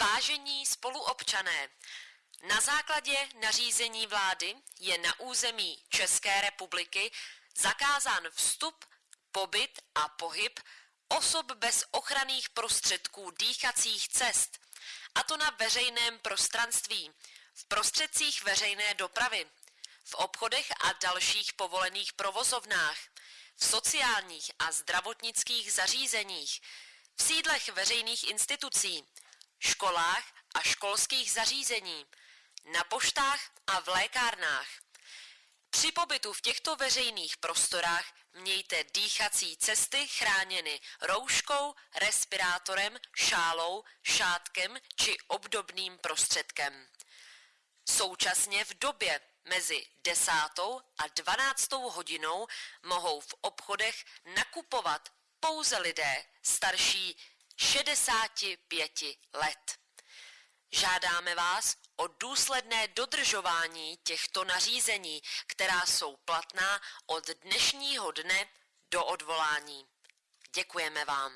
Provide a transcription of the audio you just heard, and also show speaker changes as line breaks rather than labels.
Vážení spoluobčané, na základě nařízení vlády je na území České republiky zakázán vstup, pobyt a pohyb osob bez ochranných prostředků dýchacích cest, a to na veřejném prostranství, v prostředcích veřejné dopravy, v obchodech a dalších povolených provozovnách, v sociálních a zdravotnických zařízeních, v sídlech veřejných institucí, školách a školských zařízení, na poštách a v lékárnách. Při pobytu v těchto veřejných prostorách mějte dýchací cesty chráněny rouškou, respirátorem, šálou, šátkem či obdobným prostředkem. Současně v době mezi 10. a 12. hodinou mohou v obchodech nakupovat pouze lidé starší 65 let. Žádáme vás o důsledné dodržování těchto nařízení, která jsou platná od dnešního dne do odvolání. Děkujeme vám.